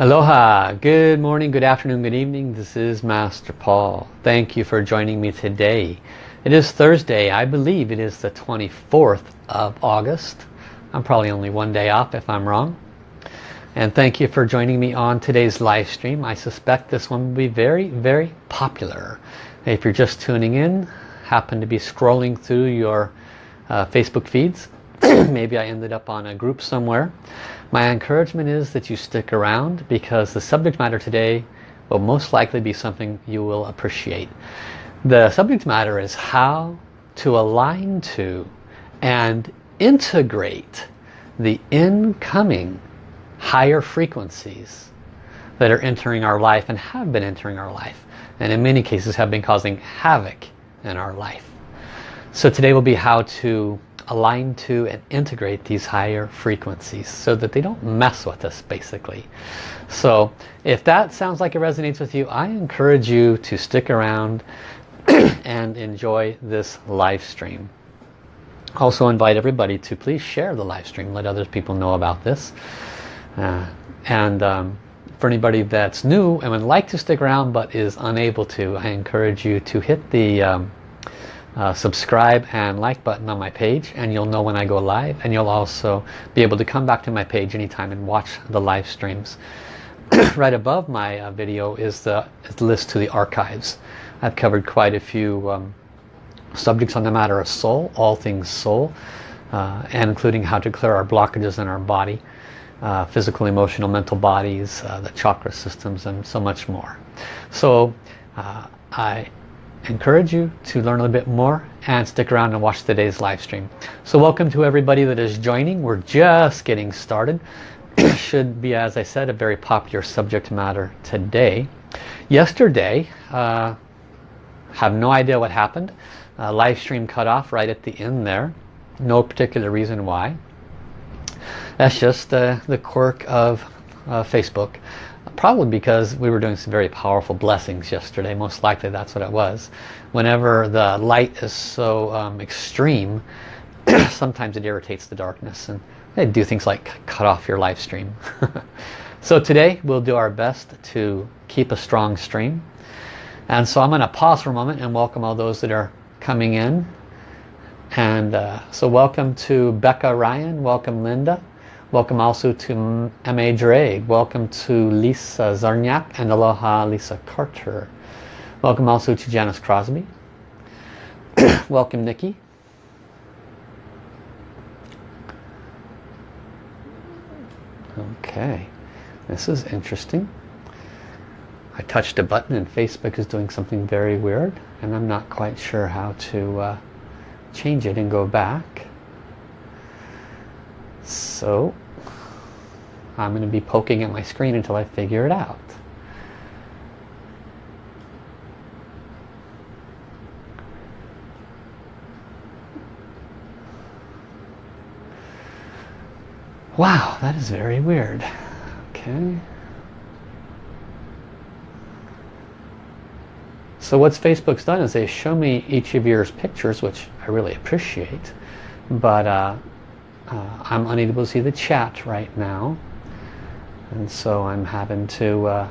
Aloha, good morning, good afternoon, good evening. This is Master Paul. Thank you for joining me today. It is Thursday. I believe it is the 24th of August. I'm probably only one day off if I'm wrong. And thank you for joining me on today's live stream. I suspect this one will be very, very popular. If you're just tuning in, happen to be scrolling through your uh, Facebook feeds, maybe I ended up on a group somewhere. My encouragement is that you stick around because the subject matter today will most likely be something you will appreciate. The subject matter is how to align to and integrate the incoming higher frequencies that are entering our life and have been entering our life and in many cases have been causing havoc in our life. So today will be how to align to and integrate these higher frequencies so that they don't mess with us basically. So if that sounds like it resonates with you, I encourage you to stick around and enjoy this live stream. Also invite everybody to please share the live stream, let other people know about this. Uh, and um, for anybody that's new and would like to stick around but is unable to, I encourage you to hit the um, uh, subscribe and like button on my page and you'll know when I go live and you'll also be able to come back to my page anytime and watch the live streams. right above my uh, video is the, is the list to the archives. I've covered quite a few um, subjects on the matter of soul, all things soul, uh, and including how to clear our blockages in our body, uh, physical, emotional, mental bodies, uh, the chakra systems, and so much more. So uh, I encourage you to learn a little bit more and stick around and watch today's live stream. So welcome to everybody that is joining. We're just getting started. Should be, as I said, a very popular subject matter today. Yesterday, uh, have no idea what happened. Uh, live stream cut off right at the end there. No particular reason why. That's just uh, the quirk of uh, Facebook. Probably because we were doing some very powerful blessings yesterday. Most likely that's what it was. Whenever the light is so um, extreme, sometimes it irritates the darkness. And they do things like cut off your live stream. so today we'll do our best to keep a strong stream. And so I'm going to pause for a moment and welcome all those that are coming in. And uh, so welcome to Becca Ryan, welcome Linda, welcome also to M.A. Drake, welcome to Lisa Zarniak and Aloha Lisa Carter. Welcome also to Janice Crosby. welcome Nikki. Okay, this is interesting. I touched a button and Facebook is doing something very weird and I'm not quite sure how to uh, change it and go back. So I'm going to be poking at my screen until I figure it out. Wow, that is very weird. Okay. So what's Facebook's done is they show me each of your pictures, which I really appreciate, but uh, uh, I'm unable to see the chat right now. And so I'm having to uh,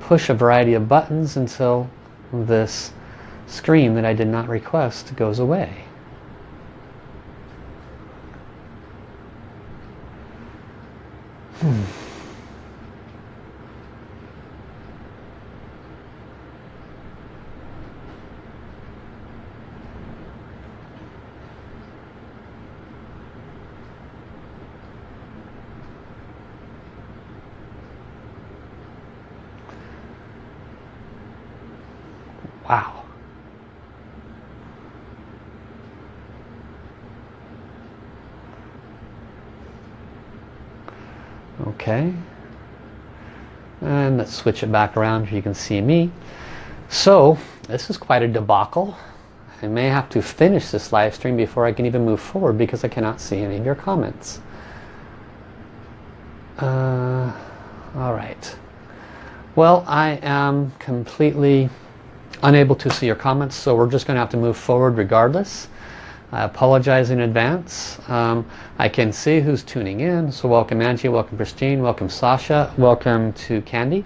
push a variety of buttons until this screen that I did not request goes away. Hmm. Wow. Okay. And let's switch it back around so you can see me. So, this is quite a debacle. I may have to finish this live stream before I can even move forward because I cannot see any of your comments. Uh, all right. Well, I am completely unable to see your comments so we're just going to have to move forward regardless I apologize in advance. Um, I can see who's tuning in. So welcome Angie, welcome Christine, welcome Sasha, welcome to Candy.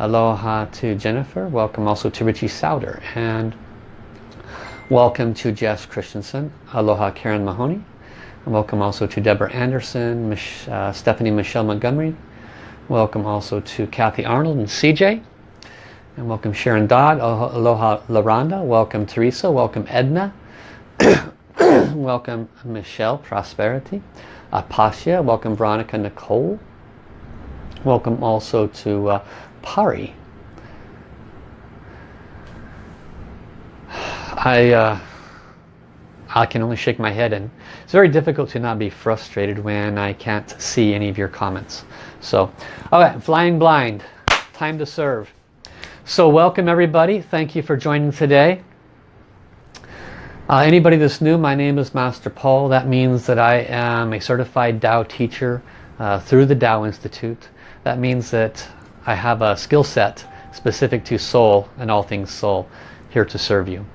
Aloha to Jennifer. Welcome also to Richie Souder. And welcome to Jess Christensen. Aloha Karen Mahoney. And welcome also to Deborah Anderson, Mich uh, Stephanie Michelle Montgomery. Welcome also to Kathy Arnold and CJ. And welcome Sharon Dodd. Aloha Laranda. Welcome Teresa. Welcome Edna. Welcome Michelle Prosperity. Apasia. Welcome Veronica Nicole. Welcome also to uh, Pari. I, uh, I can only shake my head and it's very difficult to not be frustrated when I can't see any of your comments. So, okay, flying blind, time to serve. So welcome everybody, thank you for joining today. Uh, anybody that's new, my name is Master Paul. That means that I am a certified Tao teacher uh, through the Tao Institute. That means that I have a skill set specific to soul and all things soul here to serve you.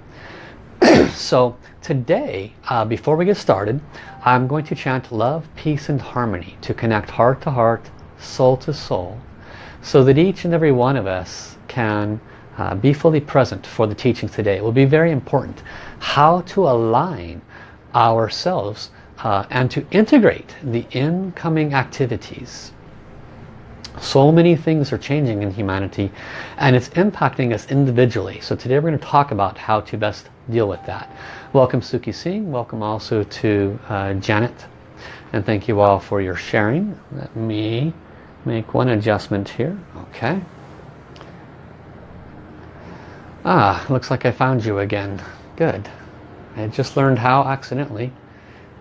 so today, uh, before we get started, I'm going to chant love, peace and harmony to connect heart to heart, soul to soul, so that each and every one of us can uh, be fully present for the teaching today. It will be very important how to align ourselves uh, and to integrate the incoming activities so many things are changing in humanity and it's impacting us individually. So today we're going to talk about how to best deal with that. Welcome Suki Singh. Welcome also to uh, Janet. And thank you all for your sharing. Let me make one adjustment here. Okay. Ah, looks like I found you again. Good. I just learned how accidentally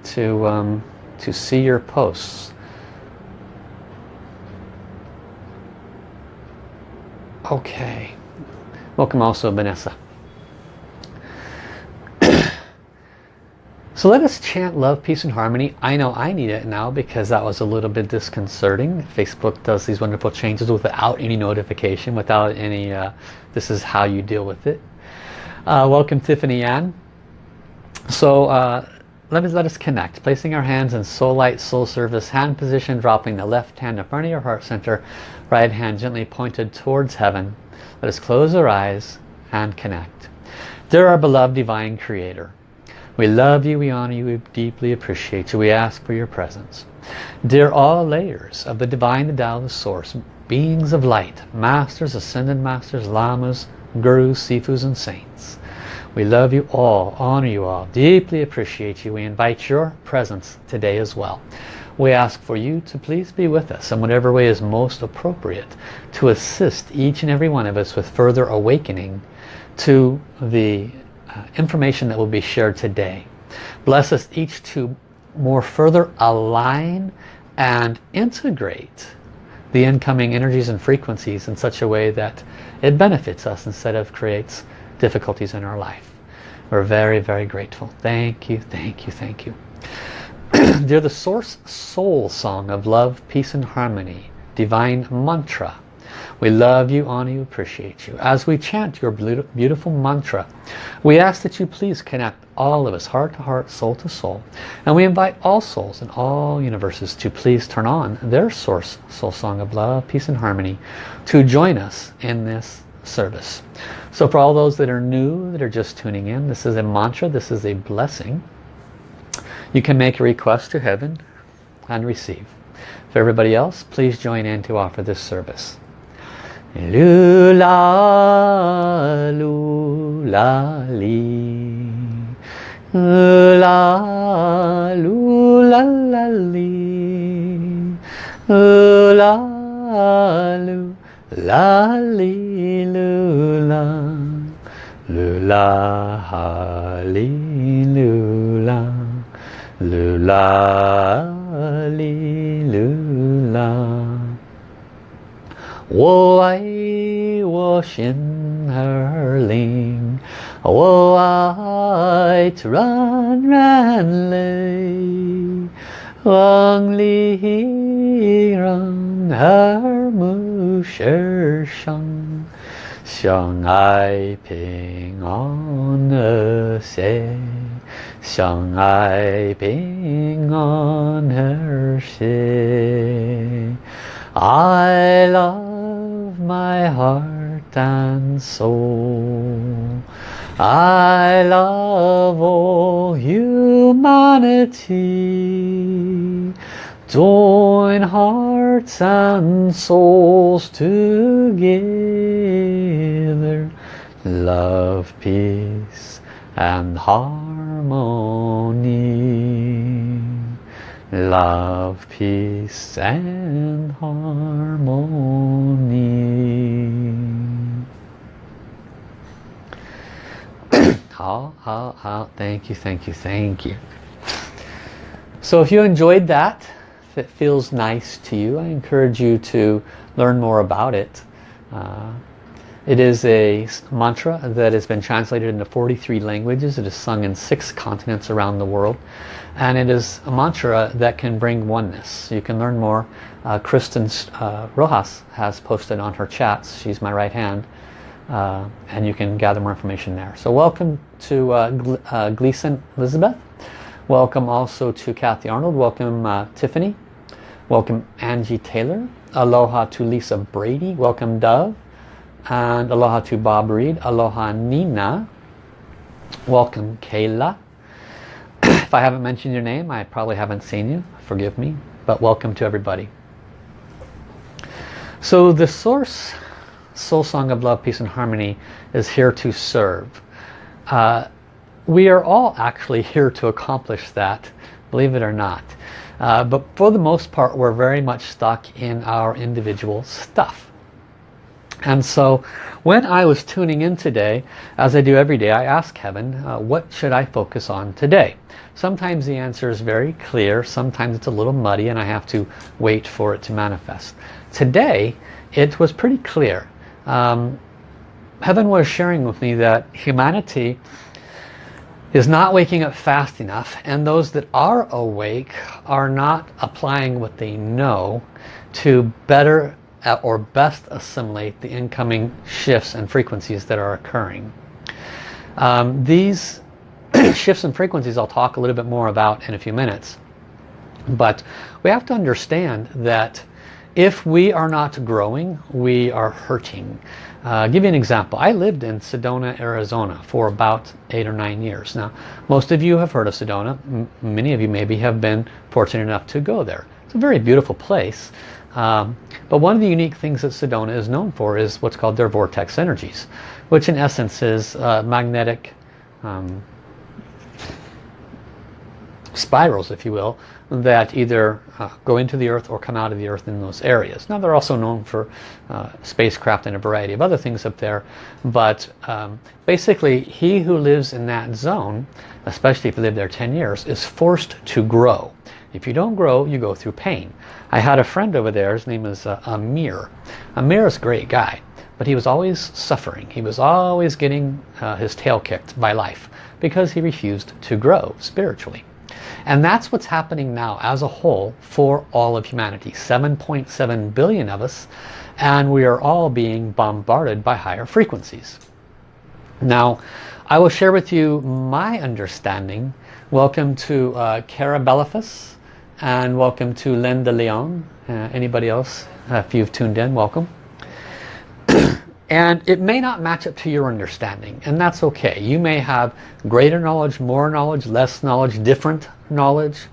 to um, to see your posts. Okay. Welcome also, Vanessa. So let us chant love, peace, and harmony. I know I need it now because that was a little bit disconcerting. Facebook does these wonderful changes without any notification, without any, uh, this is how you deal with it. Uh, welcome, Tiffany Ann. So uh, let us let us connect placing our hands in soul light soul service hand position dropping the left hand in front of your heart center right hand gently pointed towards heaven let us close our eyes and connect dear our beloved divine creator we love you we honor you we deeply appreciate you we ask for your presence dear all layers of the divine the Tao the source beings of light masters ascended masters lamas gurus sifus and saints we love you all, honor you all, deeply appreciate you. We invite your presence today as well. We ask for you to please be with us in whatever way is most appropriate to assist each and every one of us with further awakening to the Uh, information that will be shared today. Bless us each to more further align and integrate the incoming energies and frequencies in such a way that it benefits us instead of creates difficulties in our life. We're very, very grateful. Thank you, thank you, thank you. They're the source soul song of love, peace and harmony. Divine mantra. We love you, honor you, appreciate you. As we chant your beautiful mantra, we ask that you please connect all of us, heart to heart, soul to soul. And we invite all souls in all universes to please turn on their source soul song of love, peace and harmony to join us in this service. So for all those that are new, that are just tuning in, this is a mantra, this is a blessing. You can make a request to heaven and receive. For everybody else, please join in to offer this service. Lula, lula, li. La, lula, la, li. La, lula la li lula lula ha li lula lula li lula 我爱我心儿灵，我爱软软泪，望里让耳目世上 相爱平安和谐，相爱平安和谐。I love my heart and soul. I love all humanity. Join hearts and souls together. Love, peace and harmony Love, peace and harmony. 好好好 thank you thank you thank you so if you enjoyed that if it feels nice to you I encourage you to learn more about it uh, it is a mantra that has been translated into 43 languages it is sung in six continents around the world and it is a mantra that can bring oneness you can learn more uh, Kristen uh, Rojas has posted on her chats she's my right hand uh, and you can gather more information there. So welcome to uh, uh, Gleason Elizabeth. Welcome also to Kathy Arnold. Welcome uh, Tiffany. Welcome Angie Taylor. Aloha to Lisa Brady. Welcome Dove. And aloha to Bob Reed. Aloha Nina. Welcome Kayla. If I haven't mentioned your name, I probably haven't seen you. Forgive me. But welcome to everybody. So the source Soul Song of Love, Peace and Harmony is here to serve. Uh, we are all actually here to accomplish that, believe it or not. Uh, but for the most part, we're very much stuck in our individual stuff. And so when I was tuning in today, as I do every day, I ask Heaven, uh, what should I focus on today? Sometimes the answer is very clear, sometimes it's a little muddy and I have to wait for it to manifest. Today, it was pretty clear um, Heaven was sharing with me that humanity is not waking up fast enough and those that are awake are not applying what they know to better or best assimilate the incoming shifts and frequencies that are occurring. Um, these shifts and frequencies I'll talk a little bit more about in a few minutes. But we have to understand that if we are not growing, we are hurting. Uh, give you an example. I lived in Sedona, Arizona for about eight or nine years. Now, most of you have heard of Sedona. M many of you maybe have been fortunate enough to go there. It's a very beautiful place. Um, but one of the unique things that Sedona is known for is what's called their vortex energies, which in essence is uh, magnetic um, spirals, if you will, that either uh, go into the earth or come out of the earth in those areas. Now they're also known for uh, spacecraft and a variety of other things up there but um, basically he who lives in that zone especially if you live there 10 years is forced to grow. If you don't grow you go through pain. I had a friend over there his name is uh, Amir. Amir is a great guy but he was always suffering. He was always getting uh, his tail kicked by life because he refused to grow spiritually. And that's what's happening now as a whole for all of humanity. 7.7 billion of us and we are all being bombarded by higher frequencies. Now I will share with you my understanding. Welcome to uh, Cara and welcome to Linda Leon. Uh, anybody else, uh, if you've tuned in, welcome. and it may not match up to your understanding and that's okay. You may have greater knowledge, more knowledge, less knowledge, different knowledge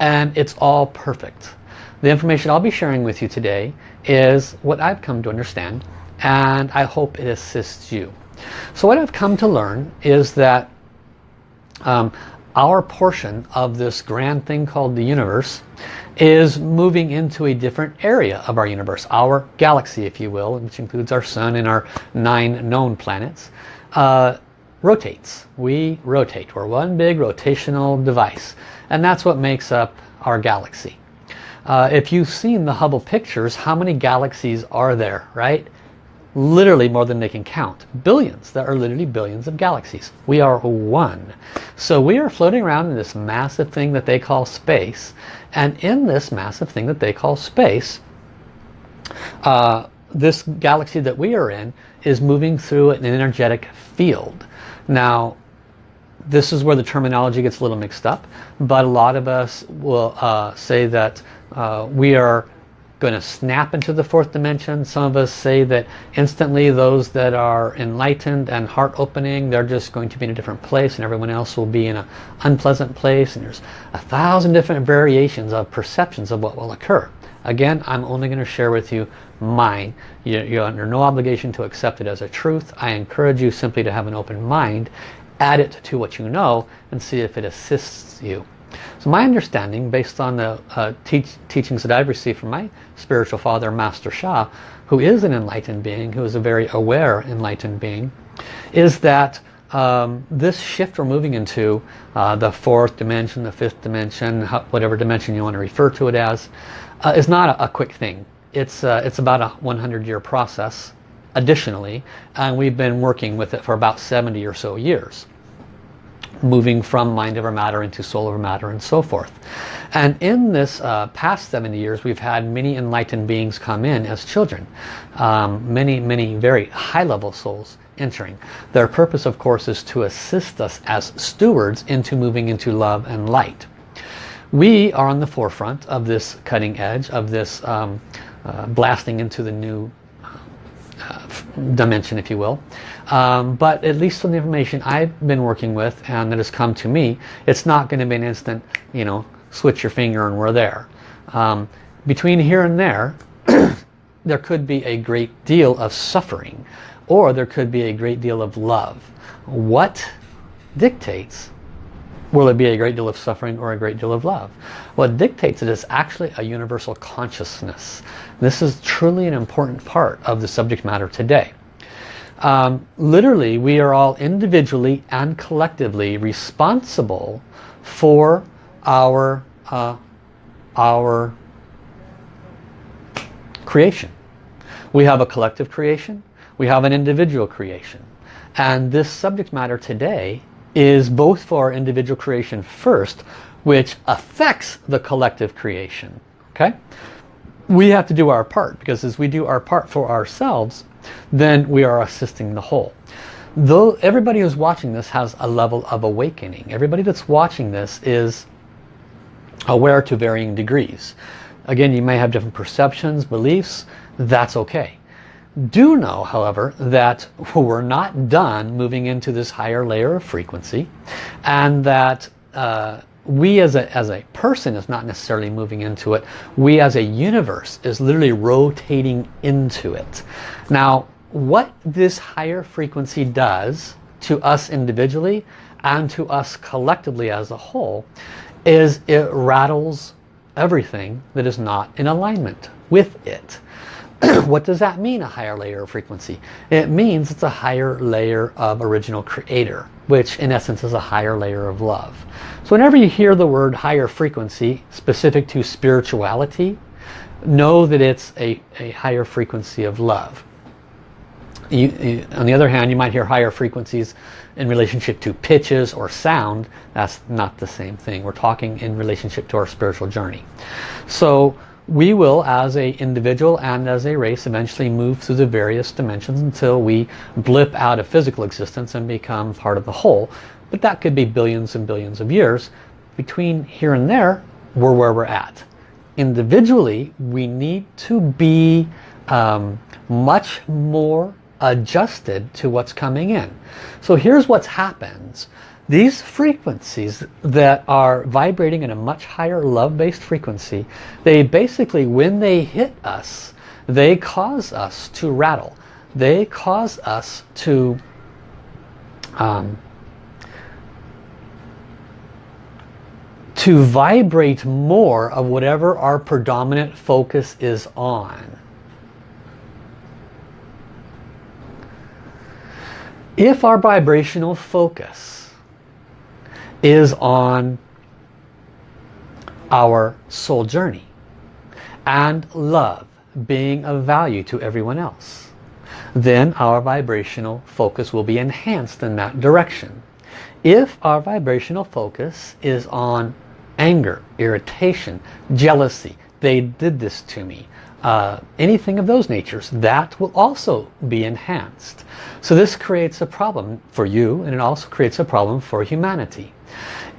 and it's all perfect. The information I'll be sharing with you today is what I've come to understand and I hope it assists you. So what I've come to learn is that um, our portion of this grand thing called the universe is moving into a different area of our universe, our galaxy if you will, which includes our sun and our nine known planets. Uh, rotates. We rotate. We're one big rotational device. And that's what makes up our galaxy. Uh, if you've seen the Hubble pictures, how many galaxies are there, right? Literally more than they can count. Billions. There are literally billions of galaxies. We are one. So we are floating around in this massive thing that they call space. And in this massive thing that they call space, uh, this galaxy that we are in is moving through an energetic field. Now, this is where the terminology gets a little mixed up, but a lot of us will uh, say that uh, we are going to snap into the fourth dimension. Some of us say that instantly those that are enlightened and heart opening, they're just going to be in a different place and everyone else will be in an unpleasant place. And there's a thousand different variations of perceptions of what will occur. Again, I'm only going to share with you mine. You're under no obligation to accept it as a truth. I encourage you simply to have an open mind add it to what you know and see if it assists you. So my understanding, based on the uh, teach, teachings that I've received from my spiritual father, Master Sha, who is an enlightened being, who is a very aware enlightened being, is that um, this shift we're moving into, uh, the fourth dimension, the fifth dimension, whatever dimension you want to refer to it as, uh, is not a, a, quick thing. It's, uh, it's about a 100 year process additionally and we've been working with it for about 70 or so years moving from mind over matter into soul over matter and so forth. And in this uh, past 70 years we've had many enlightened beings come in as children. Um, many many very high level souls entering. Their purpose of course is to assist us as stewards into moving into love and light. We are on the forefront of this cutting edge of this um, uh, blasting into the new dimension if you will. Um, but at least from the information I've been working with and that has come to me it's not going to be an instant you know switch your finger and we're there. Um, between here and there there could be a great deal of suffering or there could be a great deal of love. What dictates Will it be a great deal of suffering or a great deal of love? What dictates it is actually a universal consciousness. This is truly an important part of the subject matter today. Um, literally, we are all individually and collectively responsible for our, uh, our creation. We have a collective creation. We have an individual creation. And this subject matter today is both for our individual creation first, which affects the collective creation. Okay? We have to do our part because as we do our part for ourselves, then we are assisting the whole. Though everybody who's watching this has a level of awakening. Everybody that's watching this is aware to varying degrees. Again, you may have different perceptions, beliefs. That's okay. Do know, however, that we're not done moving into this higher layer of frequency and that uh, we as a, as a person is not necessarily moving into it. We as a universe is literally rotating into it. Now, what this higher frequency does to us individually and to us collectively as a whole is it rattles everything that is not in alignment with it. what does that mean, a higher layer of frequency? It means it's a higher layer of original creator, which in essence is a higher layer of love. So whenever you hear the word higher frequency specific to spirituality, know that it's a, a higher frequency of love. You, you, on the other hand, you might hear higher frequencies in relationship to pitches or sound. That's not the same thing. We're talking in relationship to our spiritual journey. So we will as a individual and as a race eventually move through the various dimensions until we blip out of physical existence and become part of the whole. But that could be billions and billions of years. Between here and there we're where we're at. Individually we need to be um, much more adjusted to what's coming in. So here's what's happens these frequencies that are vibrating in a much higher love-based frequency, they basically, when they hit us, they cause us to rattle. They cause us to um, to vibrate more of whatever our predominant focus is on. If our vibrational focus is on our soul journey and love being of value to everyone else. Then our vibrational focus will be enhanced in that direction. If our vibrational focus is on anger irritation jealousy they did this to me uh, anything of those natures, that will also be enhanced. So this creates a problem for you and it also creates a problem for humanity.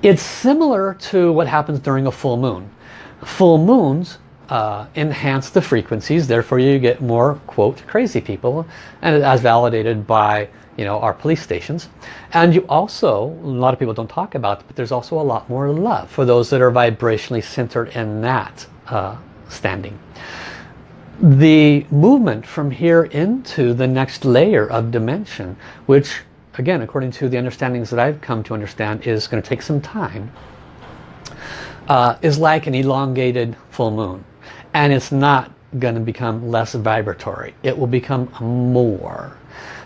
It's similar to what happens during a full moon. Full moons uh, enhance the frequencies, therefore you get more, quote, crazy people, and as validated by you know, our police stations. And you also, a lot of people don't talk about but there's also a lot more love for those that are vibrationally centered in that uh, standing. The movement from here into the next layer of dimension, which again, according to the understandings that I've come to understand, is going to take some time, uh, is like an elongated full moon. And it's not going to become less vibratory. It will become more.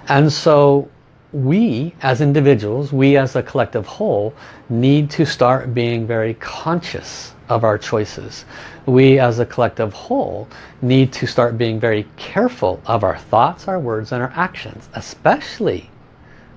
And so we as individuals, we as a collective whole, need to start being very conscious of our choices. We as a collective whole need to start being very careful of our thoughts, our words, and our actions, especially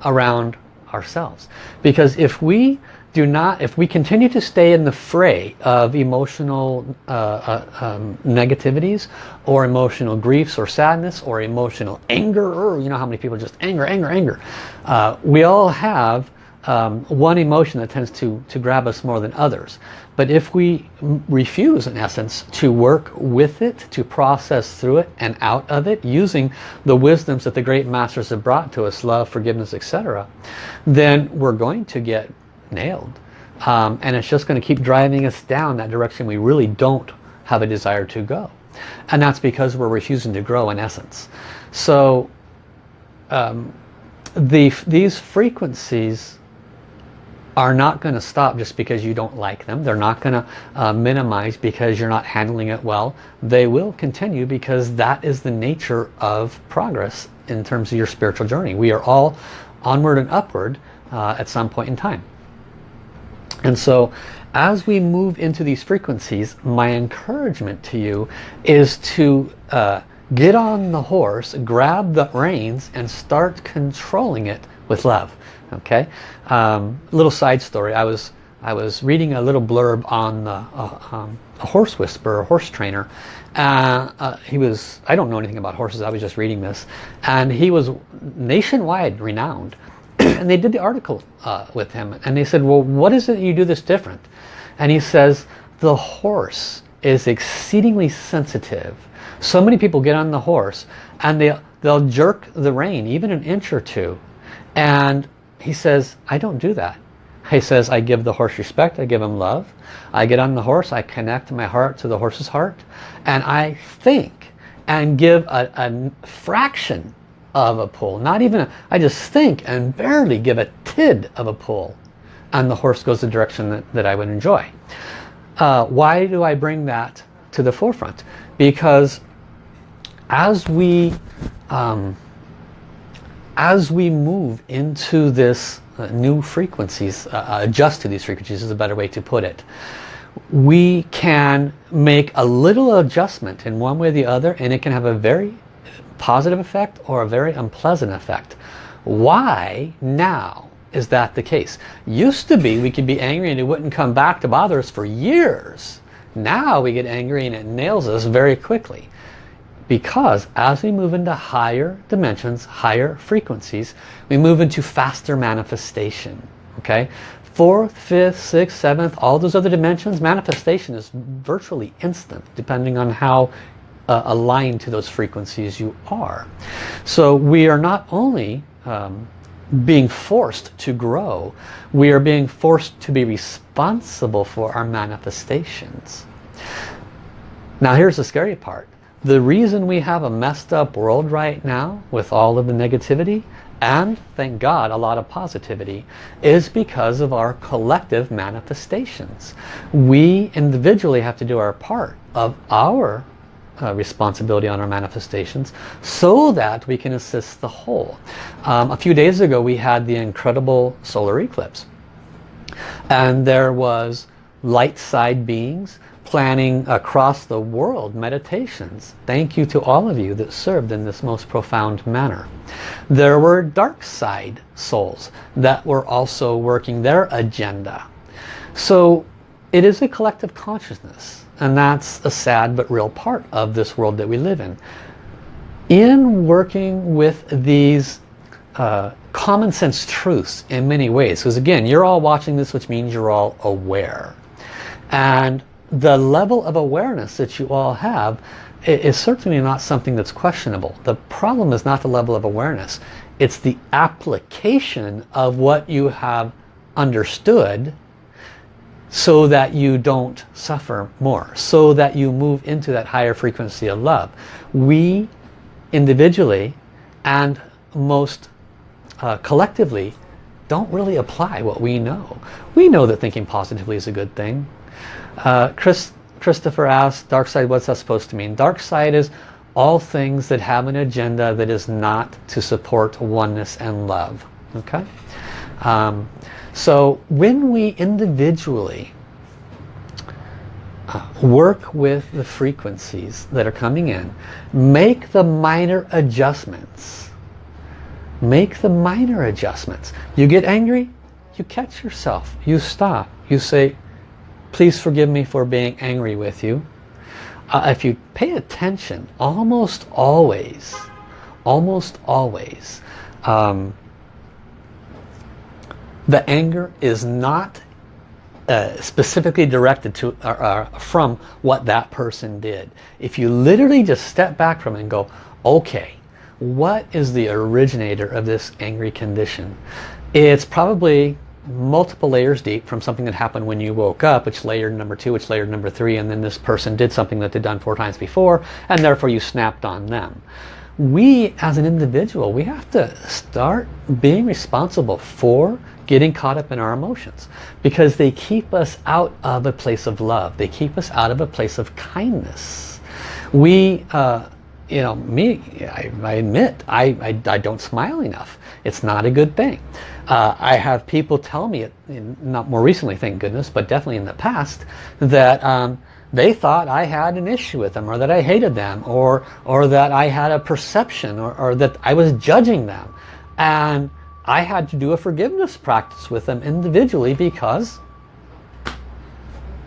around ourselves. Because if we do not, if we continue to stay in the fray of emotional uh, uh, um, negativities or emotional griefs or sadness or emotional anger, or you know how many people just anger, anger, anger. Uh, we all have um, one emotion that tends to, to grab us more than others. But if we refuse, in essence, to work with it, to process through it and out of it, using the wisdoms that the great masters have brought to us, love, forgiveness, etc., then we're going to get nailed. Um, and it's just going to keep driving us down that direction we really don't have a desire to go. And that's because we're refusing to grow in essence. So um, the, these frequencies are not going to stop just because you don't like them. They're not going to uh, minimize because you're not handling it well. They will continue because that is the nature of progress in terms of your spiritual journey. We are all onward and upward uh, at some point in time. And so as we move into these frequencies, my encouragement to you is to uh, get on the horse, grab the reins and start controlling it with love okay? Um, little side story. I was I was reading a little blurb on the, uh, um, a horse whisperer a horse trainer uh, uh, he was I don't know anything about horses. I was just reading this. And he was nationwide renowned. And they did the article uh, with him. And they said well what is it you do this different? And he says the horse is exceedingly sensitive. So many people get on the horse and they they'll jerk the rein even an inch or two. And he says, I don't do that. He says, I give the horse respect, I give him love. I get on the horse, I connect my heart to the horse's heart, and I think and give a, a fraction of a pull. Not even, a, I just think and barely give a tid of a pull. And the horse goes the direction that, that I would enjoy. Uh, why do I bring that to the forefront? Because as we um, as we move into this uh, new frequencies, uh, uh, adjust to these frequencies is a better way to put it, we can make a little adjustment in one way or the other and it can have a very positive effect or a very unpleasant effect. Why now is that the case? Used to be we could be angry and it wouldn't come back to bother us for years. Now we get angry and it nails us very quickly because as we move into higher dimensions, higher frequencies, we move into faster manifestation. Okay, fourth, fifth, sixth, seventh, all those other dimensions, manifestation is virtually instant depending on how uh, aligned to those frequencies you are. So we are not only um, being forced to grow, we are being forced to be responsible for our manifestations. Now here's the scary part. The reason we have a messed up world right now with all of the negativity and thank God a lot of positivity is because of our collective manifestations. We individually have to do our part of our uh, responsibility on our manifestations so that we can assist the whole. Um, a few days ago we had the incredible solar eclipse and there was light side beings planning across the world meditations. Thank you to all of you that served in this most profound manner. There were dark side souls that were also working their agenda. So it is a collective consciousness. And that's a sad but real part of this world that we live in. In working with these uh, common sense truths in many ways, because again, you're all watching this, which means you're all aware. And the level of awareness that you all have is certainly not something that's questionable. The problem is not the level of awareness. It's the application of what you have understood so that you don't suffer more, so that you move into that higher frequency of love. We individually and most uh, collectively don't really apply what we know. We know that thinking positively is a good thing. Uh, Chris, Christopher asked, dark side, what's that supposed to mean? Dark side is all things that have an agenda that is not to support oneness and love. Okay? Um, so when we individually uh, work with the frequencies that are coming in, make the minor adjustments. Make the minor adjustments. You get angry, you catch yourself. You stop. You say, Please forgive me for being angry with you. Uh, if you pay attention, almost always, almost always, um, the anger is not uh, specifically directed to uh, uh, from what that person did. If you literally just step back from it and go, okay, what is the originator of this angry condition? It's probably multiple layers deep from something that happened when you woke up, which layer number two, which layer number three, and then this person did something that they'd done four times before, and therefore you snapped on them. We, as an individual, we have to start being responsible for getting caught up in our emotions because they keep us out of a place of love. They keep us out of a place of kindness. We, uh, you know, me, I, I admit, I, I, I don't smile enough. It's not a good thing. Uh, I have people tell me, not more recently, thank goodness, but definitely in the past, that um, they thought I had an issue with them or that I hated them or, or that I had a perception or, or that I was judging them. And I had to do a forgiveness practice with them individually because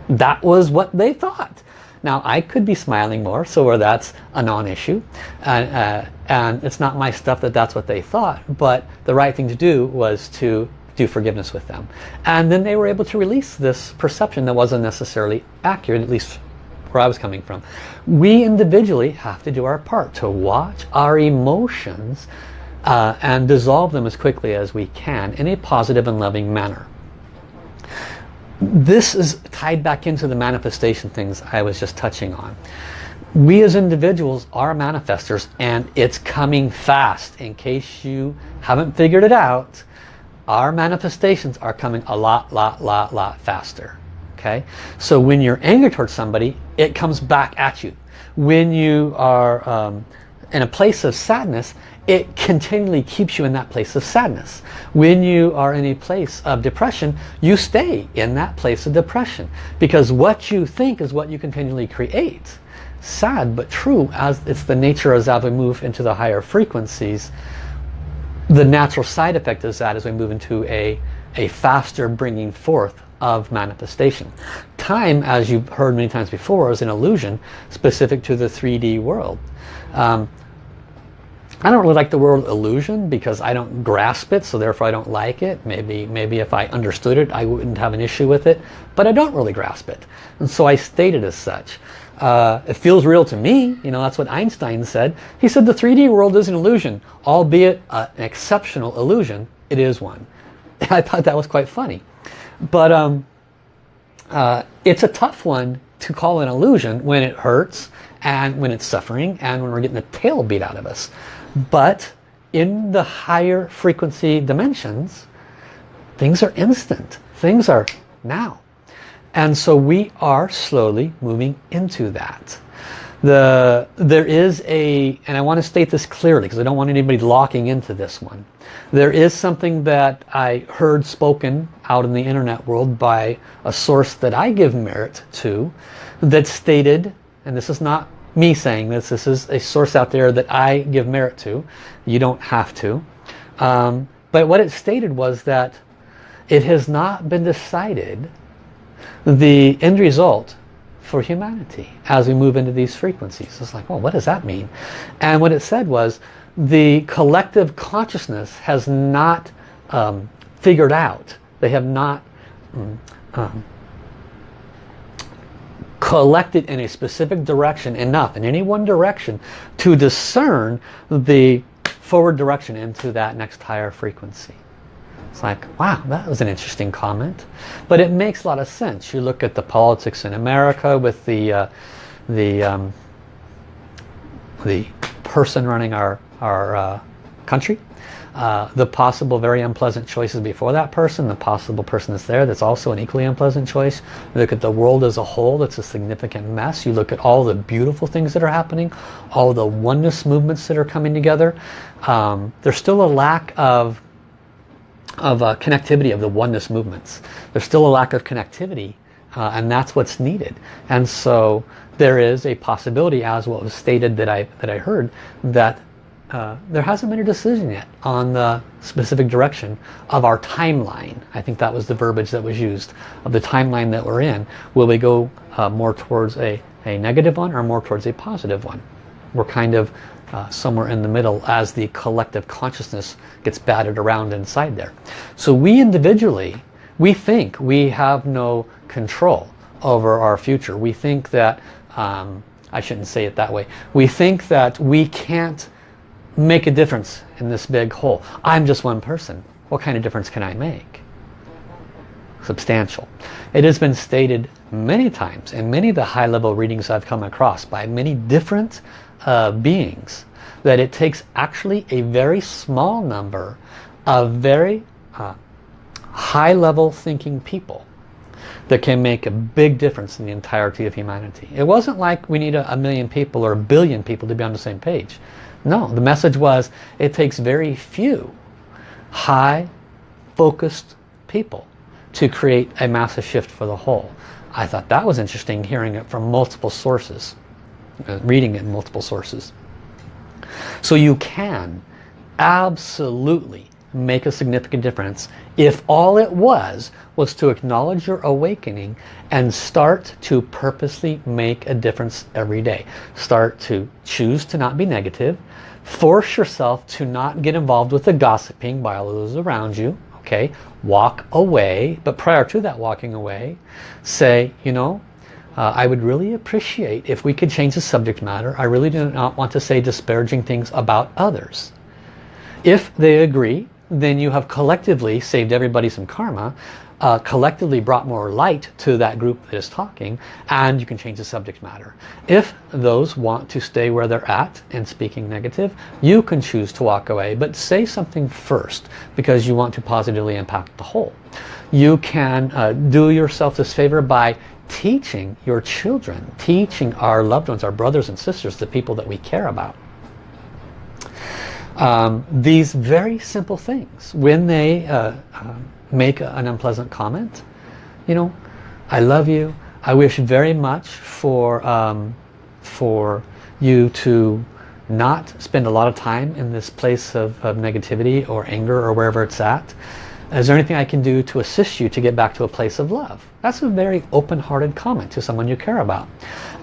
that was what they thought. Now I could be smiling more, so where that's a non-issue, and, uh, and it's not my stuff that that's what they thought, but the right thing to do was to do forgiveness with them. And then they were able to release this perception that wasn't necessarily accurate, at least where I was coming from. We individually have to do our part to watch our emotions uh, and dissolve them as quickly as we can in a positive and loving manner this is tied back into the manifestation things I was just touching on. We as individuals are manifestors and it's coming fast. In case you haven't figured it out, our manifestations are coming a lot, lot, lot, lot faster. Okay, So when you're angry towards somebody, it comes back at you. When you are um, in a place of sadness, it continually keeps you in that place of sadness. When you are in a place of depression, you stay in that place of depression because what you think is what you continually create. Sad but true as it's the nature as we move into the higher frequencies. The natural side effect is that as we move into a, a faster bringing forth of manifestation. Time, as you've heard many times before, is an illusion specific to the 3D world. Um, I don't really like the word illusion because I don't grasp it, so therefore I don't like it. Maybe, maybe if I understood it, I wouldn't have an issue with it, but I don't really grasp it. And so I state it as such. Uh, it feels real to me, you know, that's what Einstein said. He said the 3D world is an illusion, albeit an exceptional illusion, it is one. I thought that was quite funny. But um, uh, it's a tough one to call an illusion when it hurts and when it's suffering and when we're getting the tail beat out of us. But in the higher frequency dimensions, things are instant. Things are now. And so we are slowly moving into that. The, there is a, and I want to state this clearly because I don't want anybody locking into this one. There is something that I heard spoken out in the internet world by a source that I give merit to that stated, and this is not me saying this. This is a source out there that I give merit to. You don't have to. Um, but what it stated was that it has not been decided the end result for humanity as we move into these frequencies. It's like, well, what does that mean? And what it said was the collective consciousness has not um, figured out. They have not um, um, collected in a specific direction enough in any one direction to discern the forward direction into that next higher frequency. It's like, wow, that was an interesting comment. But it makes a lot of sense. You look at the politics in America with the uh, the um, the person running our, our uh, country uh, the possible very unpleasant choices before that person, the possible person that's there that's also an equally unpleasant choice. Look at the world as a whole that's a significant mess. You look at all the beautiful things that are happening, all the oneness movements that are coming together. Um, there's still a lack of of uh, connectivity of the oneness movements. There's still a lack of connectivity uh, and that's what's needed. And so there is a possibility as what was stated that I, that I heard that uh, there hasn't been a decision yet on the specific direction of our timeline. I think that was the verbiage that was used of the timeline that we're in. Will we go uh, more towards a, a negative one or more towards a positive one? We're kind of uh, somewhere in the middle as the collective consciousness gets battered around inside there. So we individually, we think we have no control over our future. We think that, um, I shouldn't say it that way, we think that we can't make a difference in this big whole. I'm just one person. What kind of difference can I make? Substantial. It has been stated many times in many of the high-level readings I've come across by many different uh, beings that it takes actually a very small number of very uh, high-level thinking people that can make a big difference in the entirety of humanity. It wasn't like we need a, a million people or a billion people to be on the same page. No, the message was it takes very few high focused people to create a massive shift for the whole. I thought that was interesting hearing it from multiple sources, uh, reading it in multiple sources. So you can absolutely make a significant difference if all it was was to acknowledge your awakening and start to purposely make a difference every day. Start to choose to not be negative. Force yourself to not get involved with the gossiping by all those around you. Okay, walk away, but prior to that walking away, say, you know, uh, I would really appreciate if we could change the subject matter. I really do not want to say disparaging things about others. If they agree, then you have collectively saved everybody some karma, uh, collectively brought more light to that group that is talking, and you can change the subject matter. If those want to stay where they're at and speaking negative, you can choose to walk away, but say something first because you want to positively impact the whole. You can uh, do yourself this favor by teaching your children, teaching our loved ones, our brothers and sisters, the people that we care about um, these very simple things when they uh, uh, make an unpleasant comment. You know I love you. I wish very much for um, for you to not spend a lot of time in this place of, of negativity or anger or wherever it's at. Is there anything I can do to assist you to get back to a place of love? That's a very open-hearted comment to someone you care about.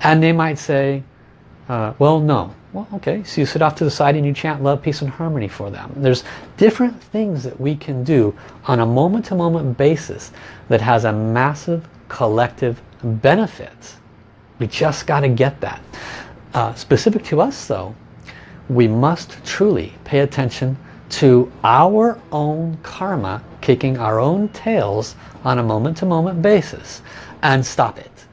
And they might say uh, well no well, okay, so you sit off to the side and you chant love, peace, and harmony for them. There's different things that we can do on a moment-to-moment -moment basis that has a massive collective benefit. We just got to get that. Uh, specific to us, though, we must truly pay attention to our own karma kicking our own tails on a moment-to-moment -moment basis and stop it.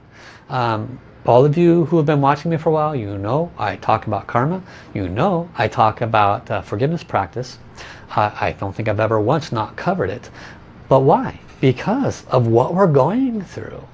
Um, all of you who have been watching me for a while, you know I talk about karma. You know I talk about uh, forgiveness practice. I, I don't think I've ever once not covered it. But why? Because of what we're going through.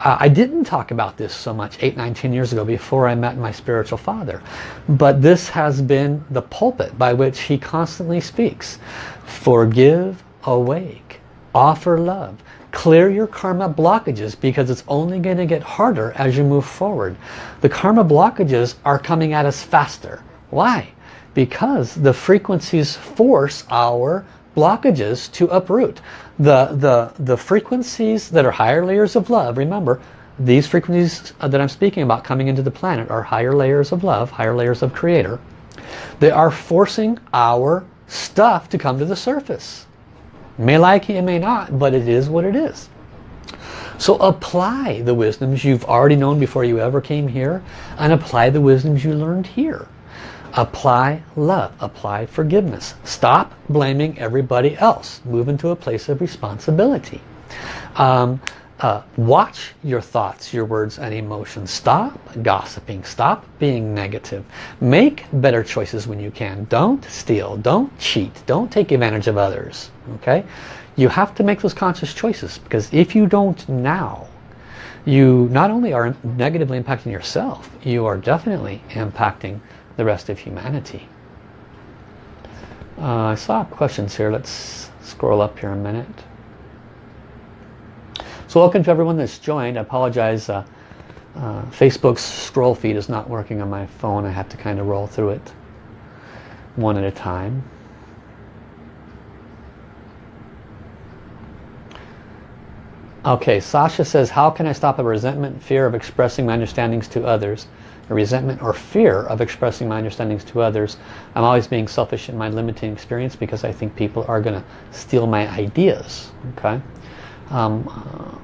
Uh, I didn't talk about this so much 8, 9, 10 years ago before I met my spiritual father. But this has been the pulpit by which he constantly speaks. Forgive, awake, offer love. Clear your karma blockages because it's only going to get harder as you move forward. The karma blockages are coming at us faster. Why? Because the frequencies force our blockages to uproot. The, the, the frequencies that are higher layers of love, remember, these frequencies uh, that I'm speaking about coming into the planet are higher layers of love, higher layers of creator. They are forcing our stuff to come to the surface. May like it, it may not, but it is what it is. So apply the wisdoms you've already known before you ever came here and apply the wisdoms you learned here. Apply love, apply forgiveness. Stop blaming everybody else. Move into a place of responsibility. Um, uh, watch your thoughts, your words and emotions. Stop gossiping. Stop being negative. Make better choices when you can. Don't steal. Don't cheat. Don't take advantage of others. Okay? You have to make those conscious choices because if you don't now, you not only are negatively impacting yourself, you are definitely impacting the rest of humanity. Uh, I saw questions here. Let's scroll up here a minute. So welcome to everyone that's joined. I apologize. Uh, uh, Facebook's scroll feed is not working on my phone. I have to kind of roll through it one at a time. Okay, Sasha says, how can I stop a resentment, fear of expressing my understandings to others? A resentment or fear of expressing my understandings to others. I'm always being selfish in my limiting experience because I think people are going to steal my ideas. Okay. Um, uh,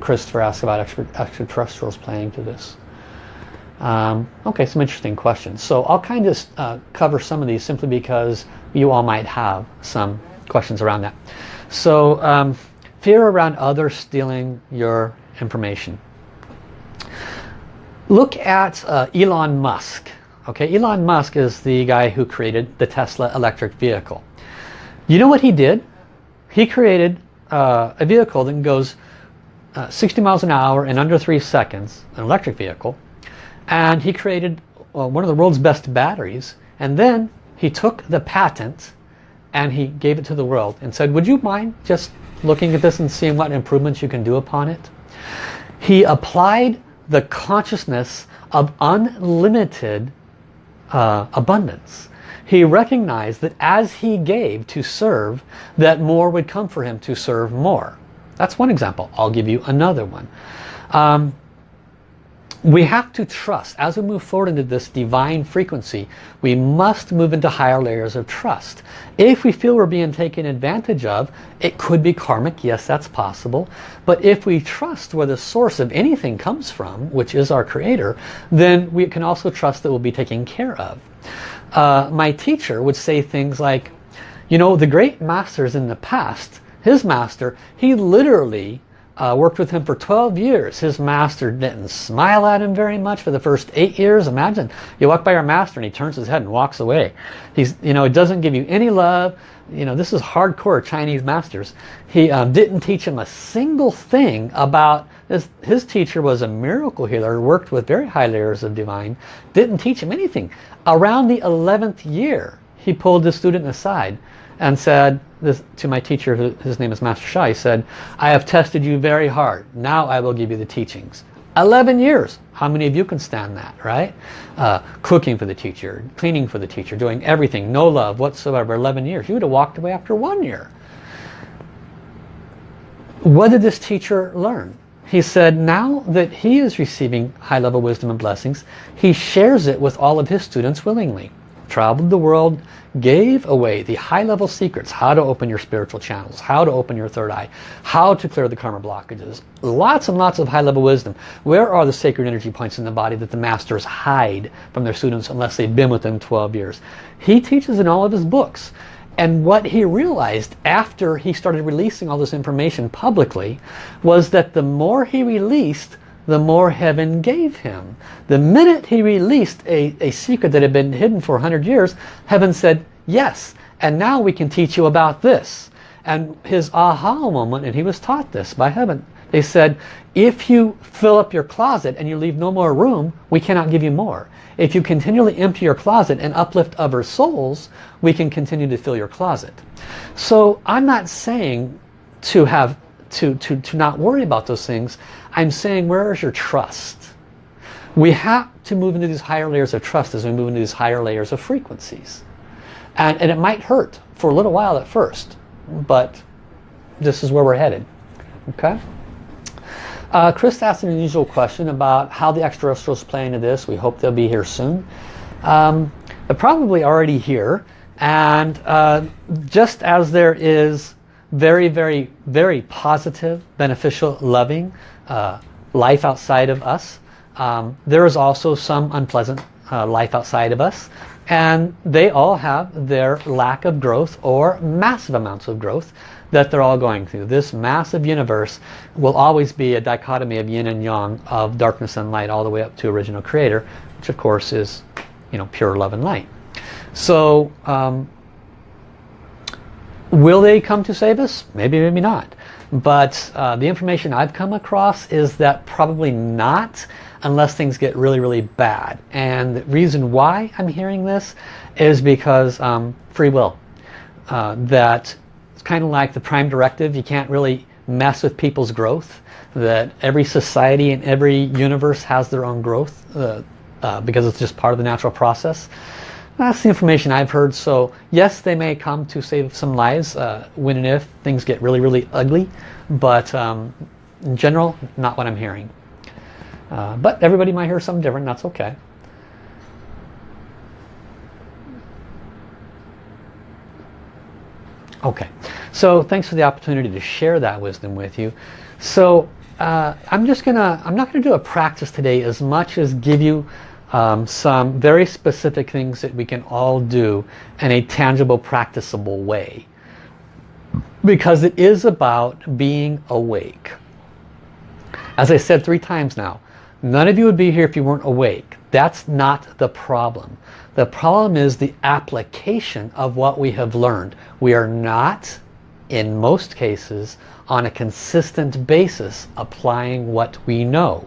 Christopher asked about extra, extraterrestrials playing to this. Um, okay, some interesting questions. So I'll kind of uh, cover some of these simply because you all might have some questions around that. So um, fear around others stealing your information. Look at uh, Elon Musk. Okay, Elon Musk is the guy who created the Tesla electric vehicle. You know what he did? He created uh, a vehicle that goes uh, 60 miles an hour in under three seconds, an electric vehicle, and he created well, one of the world's best batteries, and then he took the patent and he gave it to the world and said, would you mind just looking at this and seeing what improvements you can do upon it? He applied the consciousness of unlimited uh, abundance. He recognized that as he gave to serve, that more would come for him to serve more. That's one example. I'll give you another one. Um, we have to trust as we move forward into this divine frequency we must move into higher layers of trust if we feel we're being taken advantage of it could be karmic yes that's possible but if we trust where the source of anything comes from which is our creator then we can also trust that we'll be taken care of uh, my teacher would say things like you know the great masters in the past his master he literally uh, worked with him for 12 years. His master didn't smile at him very much for the first eight years. Imagine you walk by your master and he turns his head and walks away. He's, you know, it doesn't give you any love. You know, this is hardcore Chinese masters. He um, didn't teach him a single thing about this. His teacher was a miracle healer, worked with very high layers of divine, didn't teach him anything. Around the 11th year, he pulled the student aside and said this to my teacher, his name is Master Sha, he said, I have tested you very hard. Now I will give you the teachings. 11 years. How many of you can stand that, right? Uh, cooking for the teacher, cleaning for the teacher, doing everything, no love whatsoever, 11 years. You would have walked away after one year. What did this teacher learn? He said now that he is receiving high-level wisdom and blessings, he shares it with all of his students willingly traveled the world, gave away the high-level secrets, how to open your spiritual channels, how to open your third eye, how to clear the karma blockages. Lots and lots of high-level wisdom. Where are the sacred energy points in the body that the masters hide from their students unless they've been with them 12 years? He teaches in all of his books. And what he realized after he started releasing all this information publicly was that the more he released, the more heaven gave him. The minute he released a, a secret that had been hidden for 100 years, heaven said, yes, and now we can teach you about this. And his aha moment, and he was taught this by heaven, they said, if you fill up your closet and you leave no more room, we cannot give you more. If you continually empty your closet and uplift other souls, we can continue to fill your closet. So I'm not saying to have to, to, to not worry about those things. I'm saying where is your trust? We have to move into these higher layers of trust as we move into these higher layers of frequencies. And, and it might hurt for a little while at first, but this is where we're headed. Okay? Uh, Chris asked an unusual question about how the extraterrestrials play into this. We hope they'll be here soon. Um, they're probably already here. And uh, just as there is very, very, very positive, beneficial, loving uh, life outside of us, um, there is also some unpleasant uh, life outside of us. And they all have their lack of growth or massive amounts of growth that they're all going through. This massive universe will always be a dichotomy of yin and yang, of darkness and light, all the way up to original creator, which of course is you know, pure love and light. So, um, will they come to save us? Maybe, maybe not. But uh, the information I've come across is that probably not unless things get really, really bad. And the reason why I'm hearing this is because um, free will. Uh, that kind of like the prime directive. You can't really mess with people's growth. That every society and every universe has their own growth uh, uh, because it's just part of the natural process. That's the information I've heard. So yes, they may come to save some lives uh, when and if things get really, really ugly. But um, in general, not what I'm hearing. Uh, but everybody might hear something different. That's okay. Okay, so thanks for the opportunity to share that wisdom with you. So uh, I'm just gonna, I'm not gonna do a practice today as much as give you um, some very specific things that we can all do in a tangible, practicable way. Because it is about being awake. As I said three times now, none of you would be here if you weren't awake. That's not the problem. The problem is the application of what we have learned. We are not, in most cases, on a consistent basis applying what we know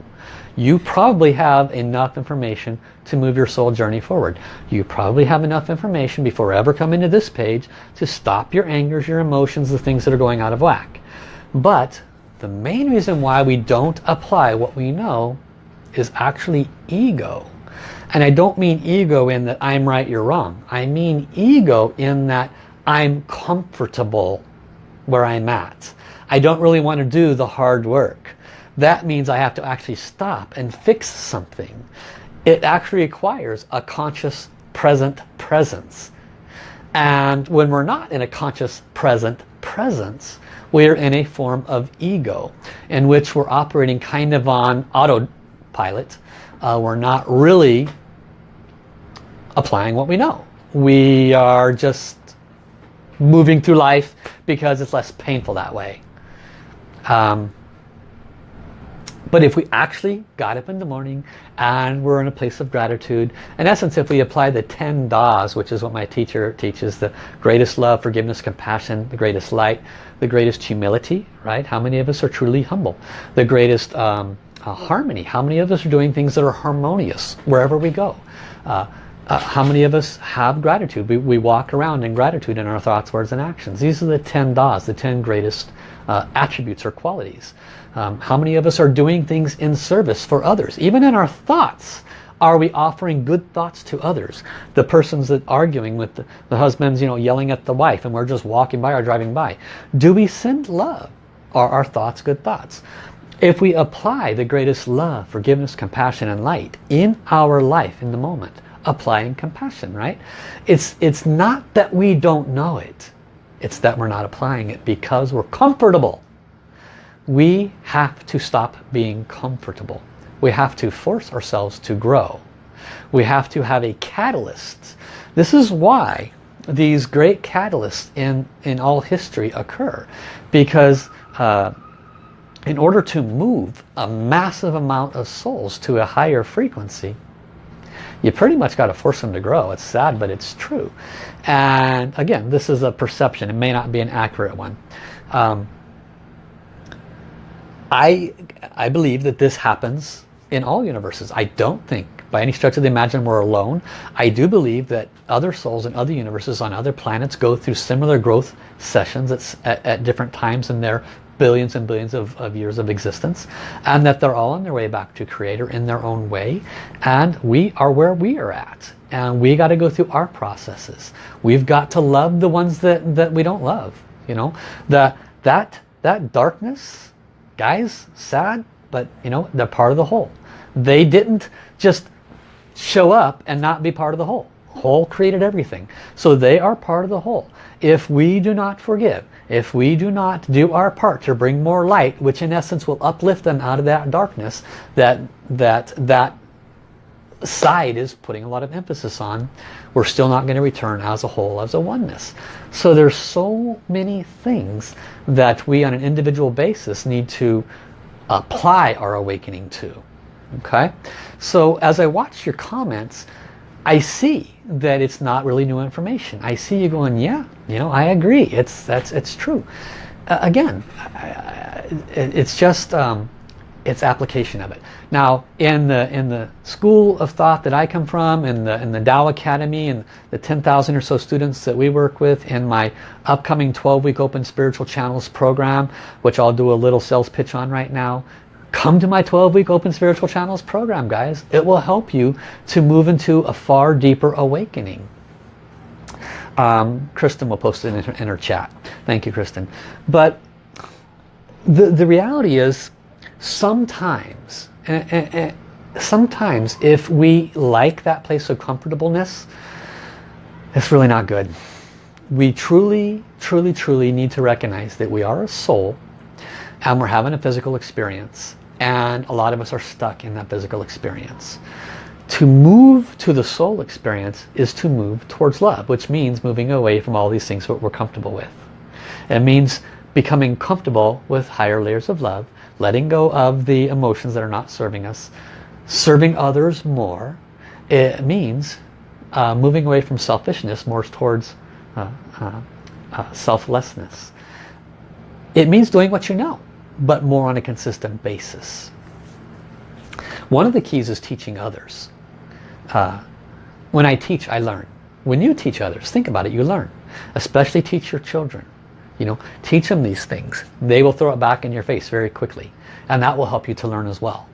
you probably have enough information to move your soul journey forward. You probably have enough information before ever coming to this page to stop your angers, your emotions, the things that are going out of whack. But the main reason why we don't apply what we know is actually ego. And I don't mean ego in that I'm right, you're wrong. I mean ego in that I'm comfortable where I'm at. I don't really want to do the hard work that means I have to actually stop and fix something. It actually requires a conscious present presence. And when we're not in a conscious present presence, we're in a form of ego in which we're operating kind of on autopilot. Uh, we're not really applying what we know. We are just moving through life because it's less painful that way. Um, but if we actually got up in the morning and we're in a place of gratitude, in essence, if we apply the 10 Das, which is what my teacher teaches, the greatest love, forgiveness, compassion, the greatest light, the greatest humility, right? How many of us are truly humble? The greatest um, uh, harmony. How many of us are doing things that are harmonious wherever we go? Uh, uh, how many of us have gratitude? We, we walk around in gratitude in our thoughts, words, and actions. These are the 10 Das, the 10 greatest uh, attributes or qualities. Um, how many of us are doing things in service for others? Even in our thoughts, are we offering good thoughts to others? The persons that arguing with the, the husbands, you know, yelling at the wife and we're just walking by or driving by. Do we send love? Are our thoughts good thoughts? If we apply the greatest love, forgiveness, compassion and light in our life in the moment, applying compassion, right? It's, it's not that we don't know it. It's that we're not applying it because we're comfortable we have to stop being comfortable. We have to force ourselves to grow. We have to have a catalyst. This is why these great catalysts in, in all history occur. Because uh, in order to move a massive amount of souls to a higher frequency, you pretty much got to force them to grow. It's sad, but it's true. And again, this is a perception. It may not be an accurate one. Um, I, I believe that this happens in all universes. I don't think by any stretch of the imagination we're alone. I do believe that other souls in other universes on other planets go through similar growth sessions at, at, at different times in their billions and billions of, of, years of existence and that they're all on their way back to creator in their own way and we are where we are at and we got to go through our processes we've got to love the ones that that we don't love you know the that that darkness guys, sad, but you know, they're part of the whole. They didn't just show up and not be part of the whole. Whole created everything. So they are part of the whole. If we do not forgive, if we do not do our part to bring more light, which in essence will uplift them out of that darkness that that that side is putting a lot of emphasis on, we're still not going to return as a whole, as a oneness. So there's so many things that we on an individual basis need to apply our awakening to. Okay, so as I watch your comments, I see that it's not really new information. I see you going, yeah, you know, I agree. It's that's it's true. Uh, again, it's just um, its application of it. Now, in the in the school of thought that I come from, in the in the Tao Academy, and the 10,000 or so students that we work with, in my upcoming 12-week Open Spiritual Channels program, which I'll do a little sales pitch on right now, come to my 12-week Open Spiritual Channels program, guys. It will help you to move into a far deeper awakening. Um, Kristen will post it in her, in her chat. Thank you, Kristen. But the, the reality is, sometimes, uh, uh, sometimes if we like that place of comfortableness, it's really not good. We truly, truly, truly need to recognize that we are a soul and we're having a physical experience and a lot of us are stuck in that physical experience. To move to the soul experience is to move towards love, which means moving away from all these things that we're comfortable with. It means becoming comfortable with higher layers of love, letting go of the emotions that are not serving us, serving others more. It means uh, moving away from selfishness more towards uh, uh, uh selflessness. It means doing what you know but more on a consistent basis. One of the keys is teaching others. Uh, when I teach, I learn. When you teach others, think about it, you learn. Especially teach your children. You know, teach them these things. They will throw it back in your face very quickly. And that will help you to learn as well.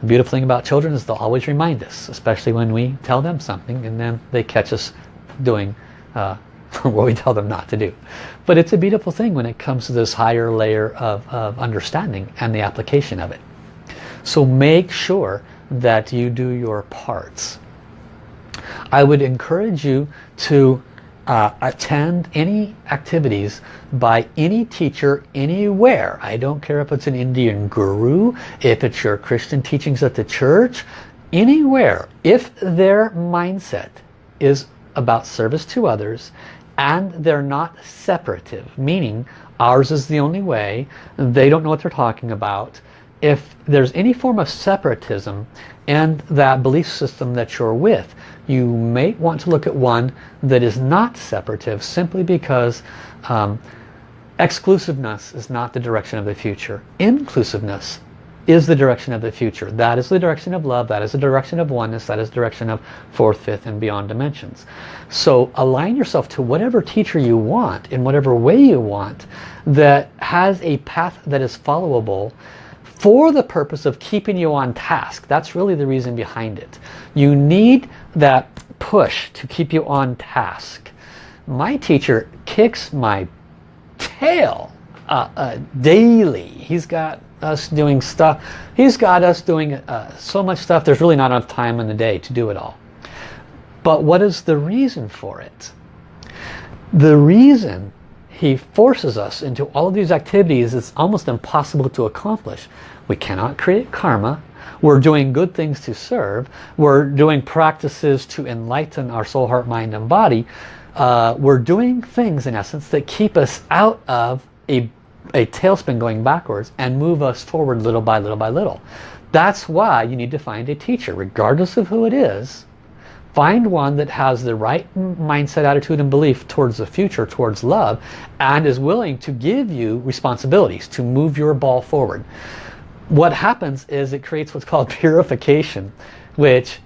The beautiful thing about children is they'll always remind us, especially when we tell them something and then they catch us doing uh, what we tell them not to do. But it's a beautiful thing when it comes to this higher layer of, of understanding and the application of it. So make sure that you do your parts. I would encourage you to uh, attend any activities by any teacher anywhere. I don't care if it's an Indian guru, if it's your Christian teachings at the church, anywhere. If their mindset is about service to others and they're not separative, meaning ours is the only way, they don't know what they're talking about. If there's any form of separatism and that belief system that you're with, you may want to look at one that is not separative simply because um, exclusiveness is not the direction of the future. Inclusiveness is the direction of the future. That is the direction of love. That is the direction of oneness. That is the direction of fourth, fifth, and beyond dimensions. So align yourself to whatever teacher you want in whatever way you want that has a path that is followable for the purpose of keeping you on task. That's really the reason behind it. You need that push to keep you on task. My teacher kicks my tail uh, uh, daily. He's got us doing stuff. He's got us doing uh, so much stuff, there's really not enough time in the day to do it all. But what is the reason for it? The reason he forces us into all of these activities is almost impossible to accomplish. We cannot create karma. We're doing good things to serve. We're doing practices to enlighten our soul, heart, mind, and body. Uh, we're doing things, in essence, that keep us out of a a tailspin going backwards and move us forward little by little by little. That's why you need to find a teacher, regardless of who it is. Find one that has the right mindset, attitude, and belief towards the future, towards love, and is willing to give you responsibilities to move your ball forward. What happens is it creates what's called purification, which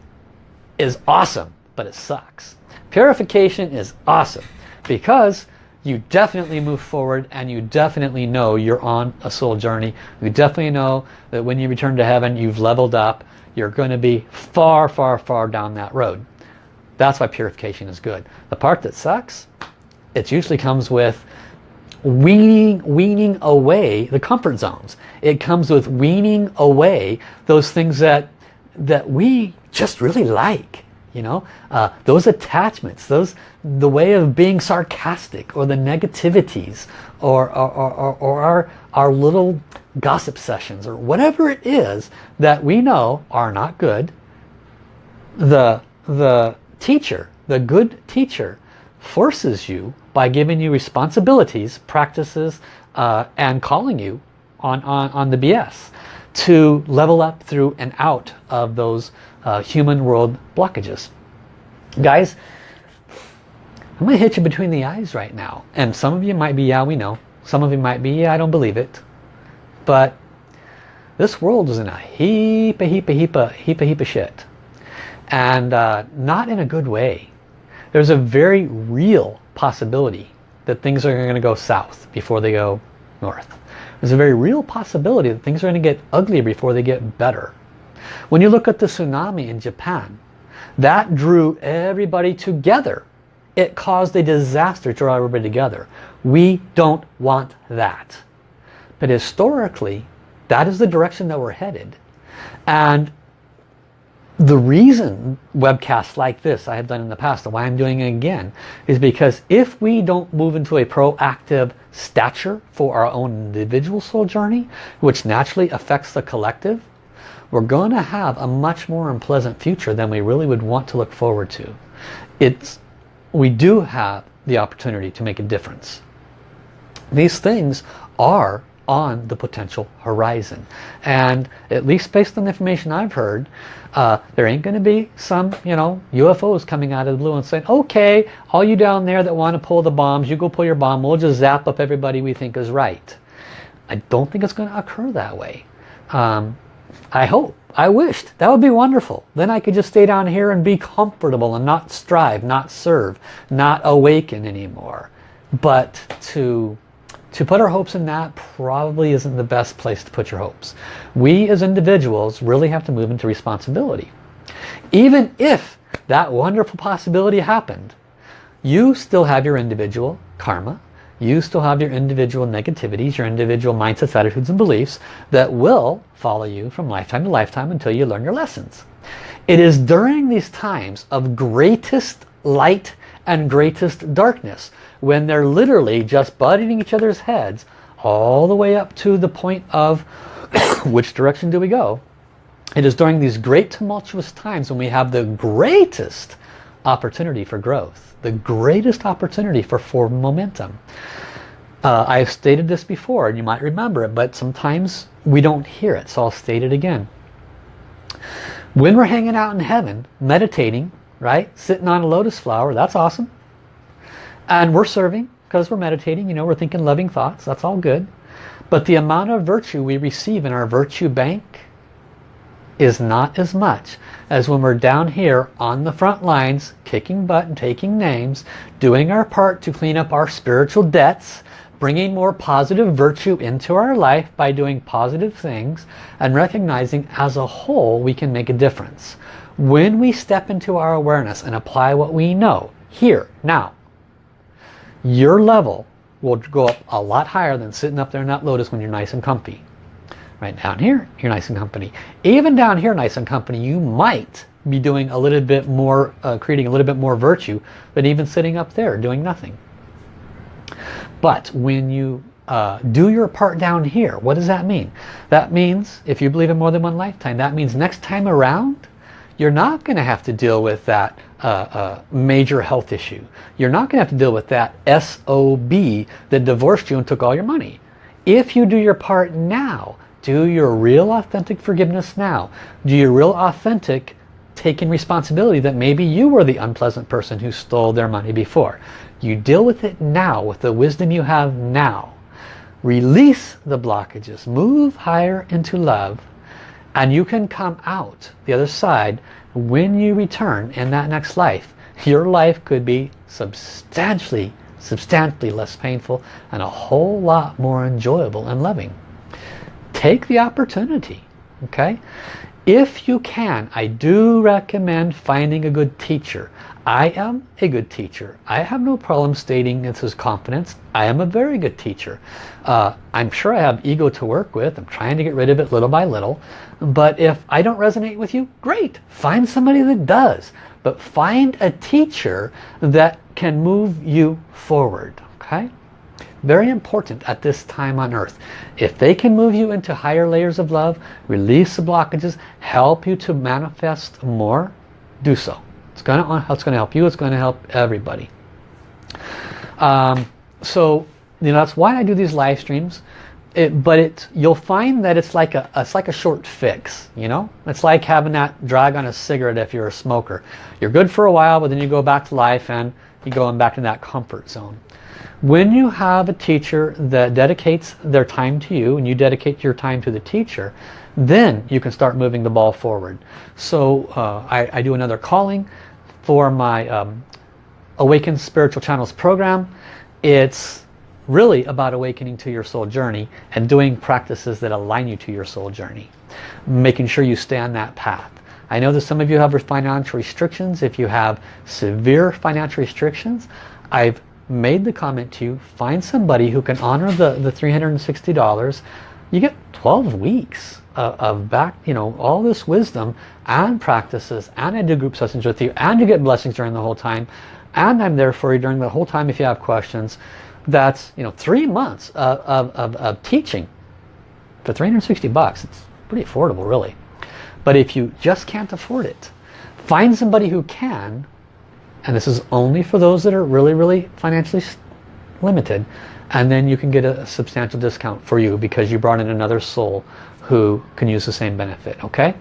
is awesome, but it sucks. Purification is awesome because you definitely move forward and you definitely know you're on a soul journey. You definitely know that when you return to heaven, you've leveled up. You're going to be far, far, far down that road. That's why purification is good. The part that sucks, it usually comes with weaning, weaning away the comfort zones. It comes with weaning away those things that, that we just really like. You know, uh, those attachments, those the way of being sarcastic or the negativities or, or, or, or our, our little gossip sessions or whatever it is that we know are not good. The, the teacher, the good teacher forces you by giving you responsibilities, practices, uh, and calling you on, on, on the BS to level up through and out of those uh, human world blockages. Guys, I'm going to hit you between the eyes right now. And some of you might be, yeah, we know. Some of you might be, yeah, I don't believe it. But this world is in a heap, a heap, a heap, a heap, a heap of shit. And uh, not in a good way. There's a very real possibility that things are going to go south before they go north. There's a very real possibility that things are going to get uglier before they get better. When you look at the tsunami in Japan, that drew everybody together. It caused a disaster to draw everybody together. We don't want that. But historically, that is the direction that we're headed. And the reason webcasts like this I have done in the past and why I'm doing it again is because if we don't move into a proactive stature for our own individual soul journey, which naturally affects the collective, we're going to have a much more unpleasant future than we really would want to look forward to. It's, we do have the opportunity to make a difference. These things are on the potential horizon. And at least based on the information I've heard, uh, there ain't going to be some, you know, UFOs coming out of the blue and saying, okay, all you down there that want to pull the bombs, you go pull your bomb, we'll just zap up everybody we think is right. I don't think it's going to occur that way. Um, I hope. I wished. That would be wonderful. Then I could just stay down here and be comfortable and not strive, not serve, not awaken anymore. But to to put our hopes in that probably isn't the best place to put your hopes. We as individuals really have to move into responsibility. Even if that wonderful possibility happened, you still have your individual karma, you still have your individual negativities, your individual mindsets, attitudes, and beliefs that will follow you from lifetime to lifetime until you learn your lessons. It is during these times of greatest light and greatest darkness when they're literally just butting each other's heads all the way up to the point of which direction do we go? It is during these great tumultuous times when we have the greatest opportunity for growth the greatest opportunity for forward momentum. Uh, I've stated this before and you might remember it but sometimes we don't hear it so I'll state it again. When we're hanging out in heaven meditating right sitting on a lotus flower that's awesome and we're serving because we're meditating, you know, we're thinking loving thoughts. That's all good. But the amount of virtue we receive in our virtue bank is not as much as when we're down here on the front lines, kicking butt and taking names, doing our part to clean up our spiritual debts, bringing more positive virtue into our life by doing positive things and recognizing as a whole we can make a difference. When we step into our awareness and apply what we know, here, now, your level will go up a lot higher than sitting up there in that lotus when you're nice and comfy. Right down here, you're nice and company. Even down here, nice and company, you might be doing a little bit more, uh, creating a little bit more virtue than even sitting up there doing nothing. But when you uh, do your part down here, what does that mean? That means, if you believe in more than one lifetime, that means next time around, you're not going to have to deal with that uh, uh, major health issue. You're not going to have to deal with that SOB that divorced you and took all your money. If you do your part now, do your real authentic forgiveness now. Do your real authentic taking responsibility that maybe you were the unpleasant person who stole their money before. You deal with it now with the wisdom you have now. Release the blockages. Move higher into love and you can come out the other side when you return in that next life. Your life could be substantially, substantially less painful and a whole lot more enjoyable and loving. Take the opportunity, okay? If you can, I do recommend finding a good teacher. I am a good teacher. I have no problem stating this is confidence. I am a very good teacher. Uh, I'm sure I have ego to work with. I'm trying to get rid of it little by little. But if I don't resonate with you, great. Find somebody that does. But find a teacher that can move you forward. Okay? Very important at this time on earth. If they can move you into higher layers of love, release the blockages, help you to manifest more, do so. It's going to, it's going to help you. It's going to help everybody. Um, so, you know, that's why I do these live streams. It, but it, you'll find that it's like a it's like a short fix. You know, it's like having that drag on a cigarette if you're a smoker. You're good for a while, but then you go back to life and you go back in that comfort zone. When you have a teacher that dedicates their time to you and you dedicate your time to the teacher, then you can start moving the ball forward. So uh, I, I, do another calling for my um, Awakened Spiritual Channels program. It's really about awakening to your soul journey and doing practices that align you to your soul journey. Making sure you stay on that path. I know that some of you have financial restrictions. If you have severe financial restrictions, I've made the comment to you, find somebody who can honor the, the $360. You get 12 weeks of, of back, you know, all this wisdom and practices and I do group sessions with you and you get blessings during the whole time and I'm there for you during the whole time if you have questions. That's, you know, three months of, of, of, of teaching for 360 bucks. It's pretty affordable, really. But if you just can't afford it, find somebody who can, and this is only for those that are really, really financially limited, and then you can get a substantial discount for you because you brought in another soul who can use the same benefit okay?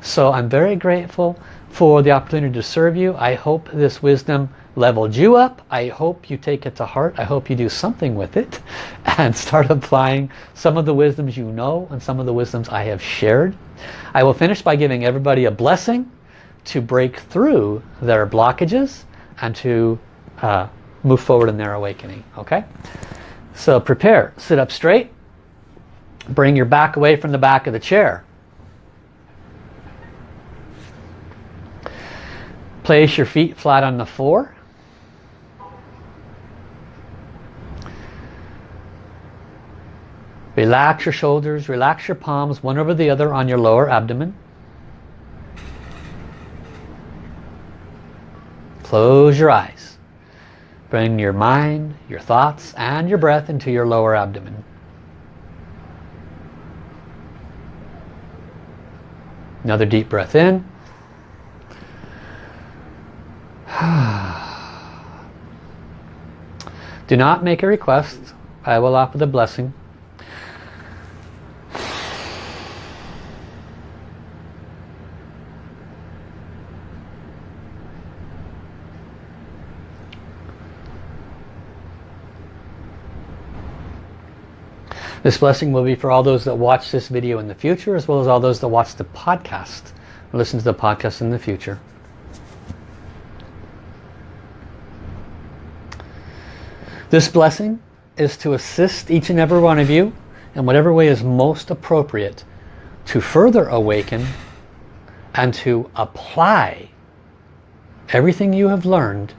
So I'm very grateful for the opportunity to serve you. I hope this wisdom leveled you up. I hope you take it to heart. I hope you do something with it and start applying some of the wisdoms you know and some of the wisdoms I have shared. I will finish by giving everybody a blessing to break through their blockages and to uh, move forward in their awakening okay? So prepare sit up straight Bring your back away from the back of the chair. Place your feet flat on the floor. Relax your shoulders, relax your palms one over the other on your lower abdomen. Close your eyes. Bring your mind, your thoughts and your breath into your lower abdomen. Another deep breath in. Do not make a request. I will offer the blessing. This blessing will be for all those that watch this video in the future as well as all those that watch the podcast listen to the podcast in the future. This blessing is to assist each and every one of you in whatever way is most appropriate to further awaken and to apply everything you have learned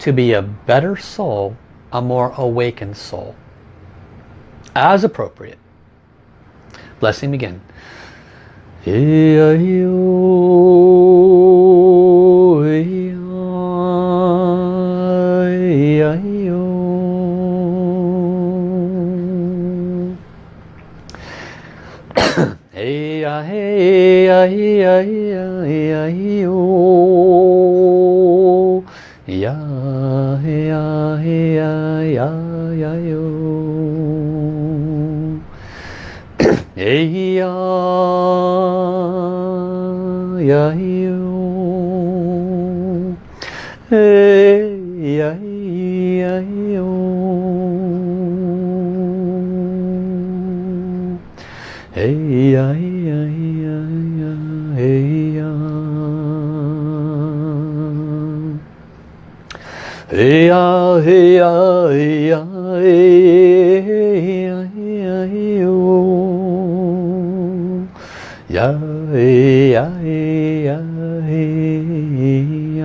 to be a better soul, a more awakened soul as appropriate. Blessing begin. 哎呀呀咿哟嘿呀呀咿哟嘿呀呀呀呀嘿呀哎呀哎呀哎呀哎呀嘿呀嘿呀，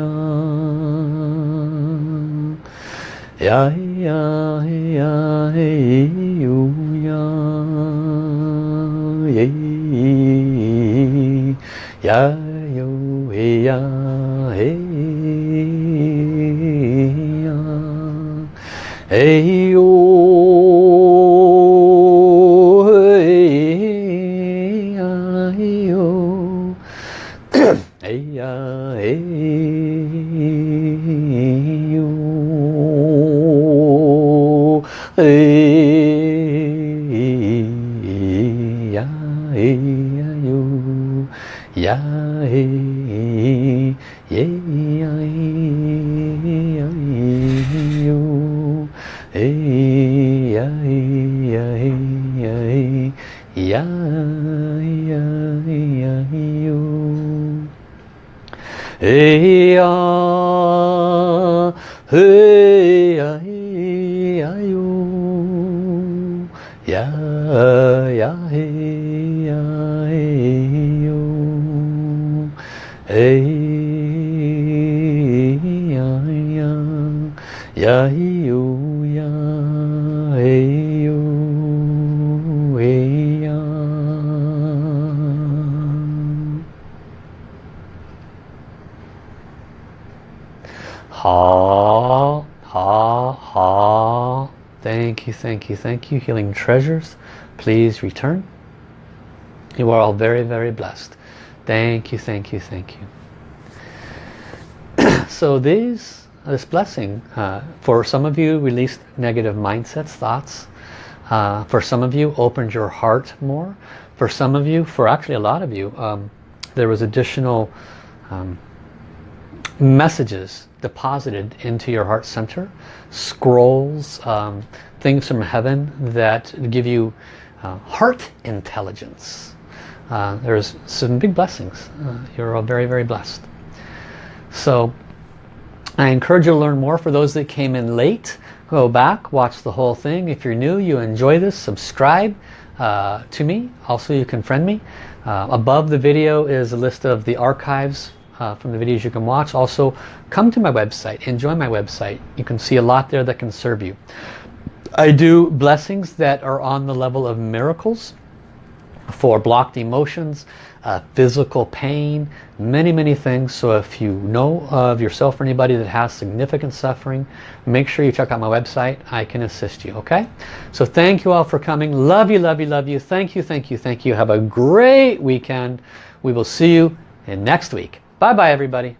呀嘿呀嘿呀嘿呦呀，耶，呀呦嘿呀嘿呀，嘿呦。哎呀，嘿呀，嘿呀哟，呀呀嘿呀嘿哟，哎。Thank you, thank you. Healing treasures, please return. You are all very, very blessed. Thank you, thank you, thank you. so these, this blessing, uh, for some of you released negative mindsets, thoughts. Uh, for some of you opened your heart more. For some of you, for actually a lot of you, um, there was additional um, messages deposited into your heart center scrolls um, things from heaven that give you uh, heart intelligence. Uh, there's some big blessings. Uh, you're all very very blessed. So I encourage you to learn more for those that came in late. Go back watch the whole thing. If you're new you enjoy this. Subscribe uh, to me. Also you can friend me. Uh, above the video is a list of the archives uh, from the videos you can watch. Also, come to my website, enjoy my website. You can see a lot there that can serve you. I do blessings that are on the level of miracles for blocked emotions, uh, physical pain, many, many things. So if you know of yourself or anybody that has significant suffering, make sure you check out my website. I can assist you, okay? So thank you all for coming. Love you, love you, love you. Thank you, thank you, thank you. Have a great weekend. We will see you in next week. Bye bye everybody.